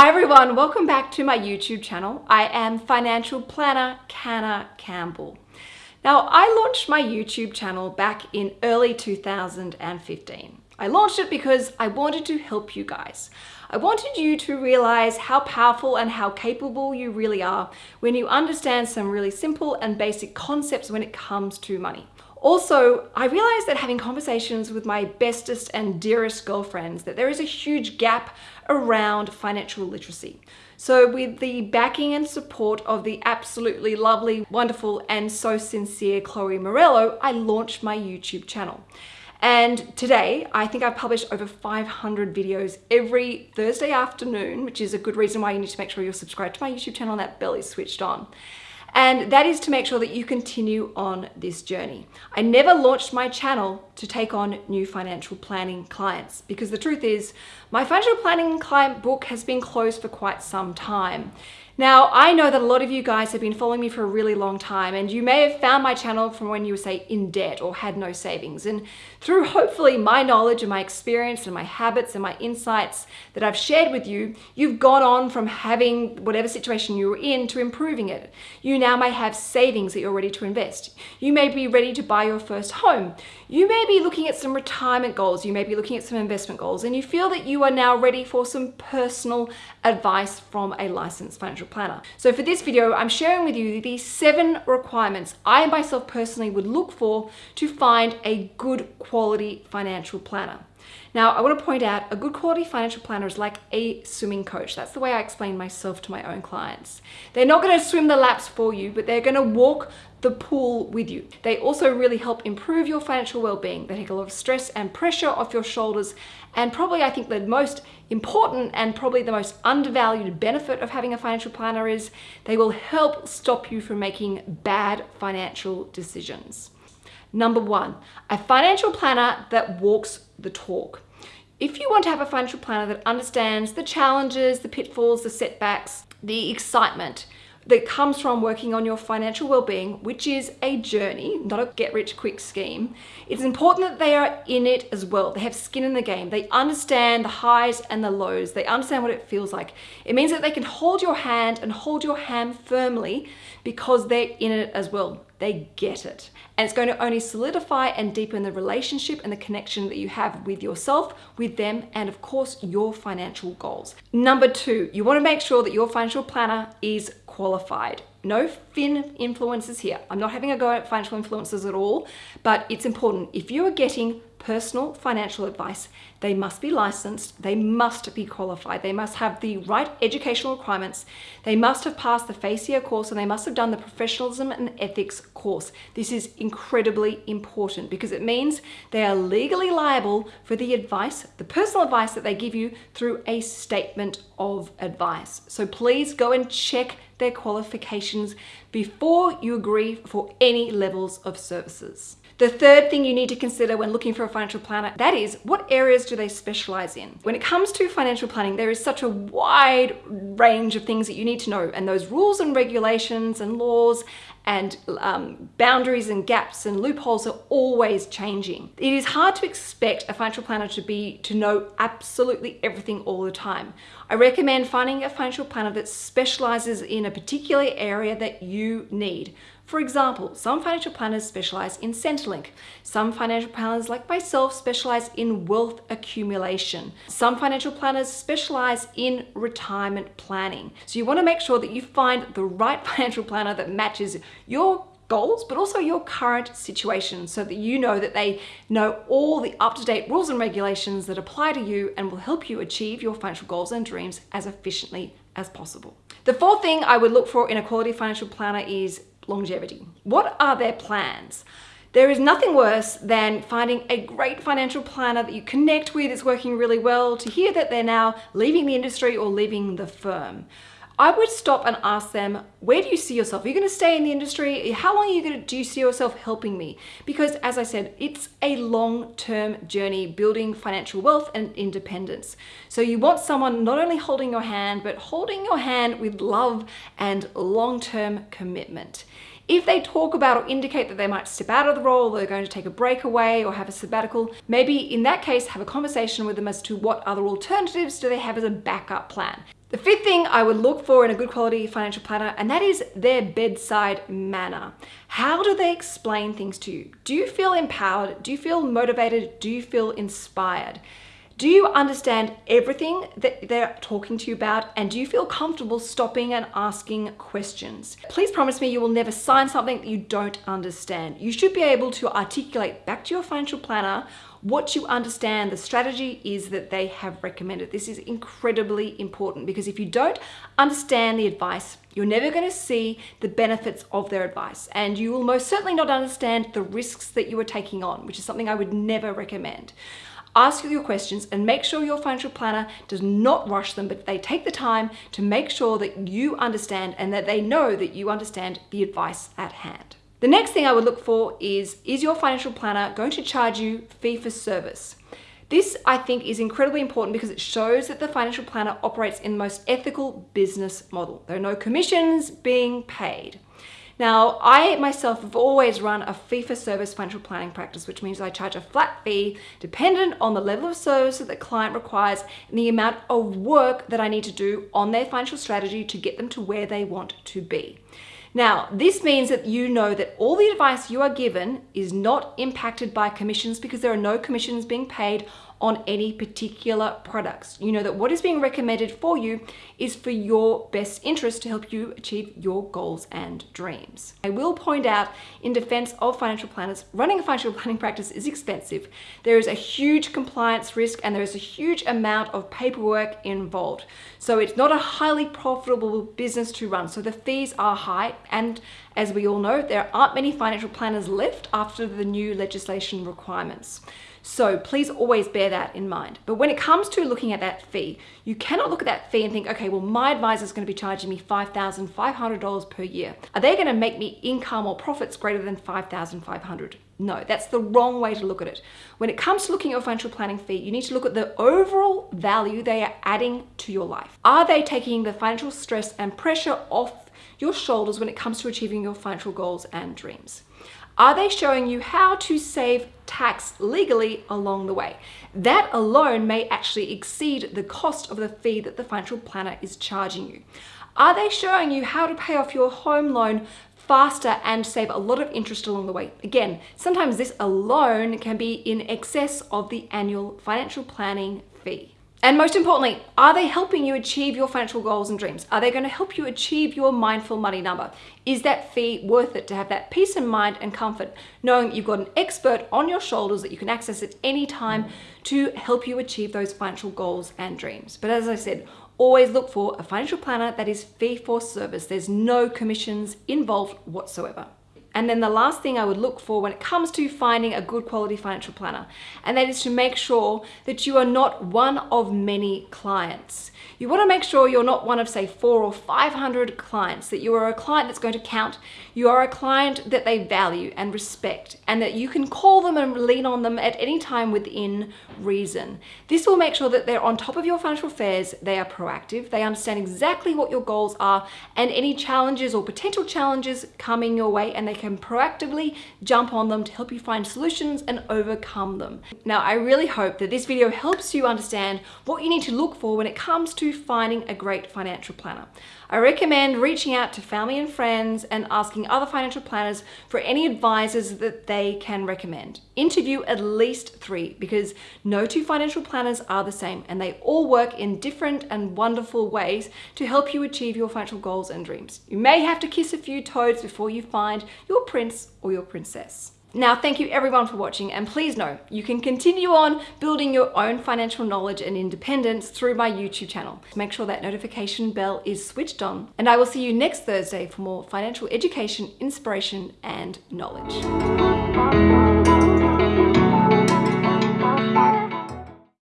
Hi everyone, welcome back to my YouTube channel. I am financial planner Canna Campbell. Now I launched my YouTube channel back in early 2015. I launched it because I wanted to help you guys. I wanted you to realize how powerful and how capable you really are when you understand some really simple and basic concepts when it comes to money. Also, I realized that having conversations with my bestest and dearest girlfriends that there is a huge gap around financial literacy. So with the backing and support of the absolutely lovely, wonderful, and so sincere Chloe Morello, I launched my YouTube channel. And today, I think I've published over 500 videos every Thursday afternoon, which is a good reason why you need to make sure you're subscribed to my YouTube channel and that bell is switched on. And that is to make sure that you continue on this journey. I never launched my channel to take on new financial planning clients because the truth is my financial planning client book has been closed for quite some time. Now, I know that a lot of you guys have been following me for a really long time and you may have found my channel from when you were say in debt or had no savings. And through hopefully my knowledge and my experience and my habits and my insights that I've shared with you, you've gone on from having whatever situation you were in to improving it. You now may have savings that you're ready to invest. You may be ready to buy your first home. You may be looking at some retirement goals. You may be looking at some investment goals and you feel that you are now ready for some personal advice from a licensed financial planner. So for this video, I'm sharing with you the seven requirements I myself personally would look for to find a good quality financial planner. Now, I want to point out a good quality financial planner is like a swimming coach. That's the way I explain myself to my own clients. They're not going to swim the laps for you, but they're going to walk the pool with you. They also really help improve your financial well-being. They take a lot of stress and pressure off your shoulders. And probably I think the most important and probably the most undervalued benefit of having a financial planner is they will help stop you from making bad financial decisions. Number one, a financial planner that walks the talk. If you want to have a financial planner that understands the challenges, the pitfalls, the setbacks, the excitement, that comes from working on your financial well-being, which is a journey, not a get-rich-quick scheme. It's important that they are in it as well. They have skin in the game. They understand the highs and the lows. They understand what it feels like. It means that they can hold your hand and hold your hand firmly because they're in it as well. They get it. And it's going to only solidify and deepen the relationship and the connection that you have with yourself, with them, and of course, your financial goals. Number two, you want to make sure that your financial planner is qualified. No fin influences here. I'm not having a go at financial influences at all, but it's important. If you are getting personal financial advice, they must be licensed, they must be qualified, they must have the right educational requirements, they must have passed the FASEA course, and they must have done the professionalism and ethics course. This is incredibly important because it means they are legally liable for the advice, the personal advice that they give you through a statement of advice. So please go and check their before you agree for any levels of services. The third thing you need to consider when looking for a financial planner, that is what areas do they specialize in? When it comes to financial planning, there is such a wide range of things that you need to know and those rules and regulations and laws and um, boundaries and gaps and loopholes are always changing. It is hard to expect a financial planner to be to know absolutely everything all the time. I recommend finding a financial planner that specializes in a particular area that you need. For example, some financial planners specialize in Centrelink. Some financial planners like myself specialize in wealth accumulation. Some financial planners specialize in retirement planning. So you wanna make sure that you find the right financial planner that matches your goals, but also your current situation so that you know that they know all the up-to-date rules and regulations that apply to you and will help you achieve your financial goals and dreams as efficiently as possible. The fourth thing I would look for in a quality financial planner is longevity. What are their plans? There is nothing worse than finding a great financial planner that you connect with, is working really well, to hear that they're now leaving the industry or leaving the firm. I would stop and ask them, where do you see yourself? Are you going to stay in the industry? How long are you going to, do you see yourself helping me? Because as I said, it's a long-term journey building financial wealth and independence. So you want someone not only holding your hand, but holding your hand with love and long-term commitment. If they talk about or indicate that they might step out of the role, they're going to take a break away or have a sabbatical, maybe in that case, have a conversation with them as to what other alternatives do they have as a backup plan. The fifth thing I would look for in a good quality financial planner, and that is their bedside manner. How do they explain things to you? Do you feel empowered? Do you feel motivated? Do you feel inspired? Do you understand everything that they're talking to you about? And do you feel comfortable stopping and asking questions? Please promise me you will never sign something that you don't understand. You should be able to articulate back to your financial planner what you understand the strategy is that they have recommended. This is incredibly important because if you don't understand the advice, you're never going to see the benefits of their advice and you will most certainly not understand the risks that you are taking on, which is something I would never recommend. Ask your questions and make sure your financial planner does not rush them, but they take the time to make sure that you understand and that they know that you understand the advice at hand. The next thing I would look for is, is your financial planner going to charge you fee for service? This, I think, is incredibly important because it shows that the financial planner operates in the most ethical business model. There are no commissions being paid. Now, I myself have always run a fee for service financial planning practice, which means I charge a flat fee dependent on the level of service that the client requires and the amount of work that I need to do on their financial strategy to get them to where they want to be. Now, this means that you know that all the advice you are given is not impacted by commissions because there are no commissions being paid on any particular products. You know that what is being recommended for you is for your best interest to help you achieve your goals and dreams. I will point out in defense of financial planners, running a financial planning practice is expensive. There is a huge compliance risk and there is a huge amount of paperwork involved. So it's not a highly profitable business to run. So the fees are high and as we all know, there aren't many financial planners left after the new legislation requirements. So please always bear that in mind. But when it comes to looking at that fee, you cannot look at that fee and think, okay, well, my advisor is going to be charging me $5,500 per year. Are they going to make me income or profits greater than 5,500? No, that's the wrong way to look at it. When it comes to looking at your financial planning fee, you need to look at the overall value they are adding to your life. Are they taking the financial stress and pressure off your shoulders when it comes to achieving your financial goals and dreams? Are they showing you how to save tax legally along the way? That alone may actually exceed the cost of the fee that the financial planner is charging you. Are they showing you how to pay off your home loan faster and save a lot of interest along the way. Again, sometimes this alone can be in excess of the annual financial planning fee. And most importantly, are they helping you achieve your financial goals and dreams? Are they going to help you achieve your mindful money number? Is that fee worth it to have that peace of mind and comfort, knowing you've got an expert on your shoulders that you can access at any time to help you achieve those financial goals and dreams? But as I said, always look for a financial planner that is fee for service. There's no commissions involved whatsoever. And then the last thing I would look for when it comes to finding a good quality financial planner, and that is to make sure that you are not one of many clients. You want to make sure you're not one of say four or 500 clients, that you are a client that's going to count. You are a client that they value and respect and that you can call them and lean on them at any time within reason. This will make sure that they're on top of your financial affairs, they are proactive, they understand exactly what your goals are and any challenges or potential challenges coming your way and they can proactively jump on them to help you find solutions and overcome them. Now, I really hope that this video helps you understand what you need to look for when it comes to finding a great financial planner. I recommend reaching out to family and friends and asking other financial planners for any advisors that they can recommend. Interview at least three because no two financial planners are the same and they all work in different and wonderful ways to help you achieve your financial goals and dreams. You may have to kiss a few toads before you find your prince or your princess. Now, thank you everyone for watching and please know you can continue on building your own financial knowledge and independence through my YouTube channel. Make sure that notification bell is switched on and I will see you next Thursday for more financial education, inspiration and knowledge.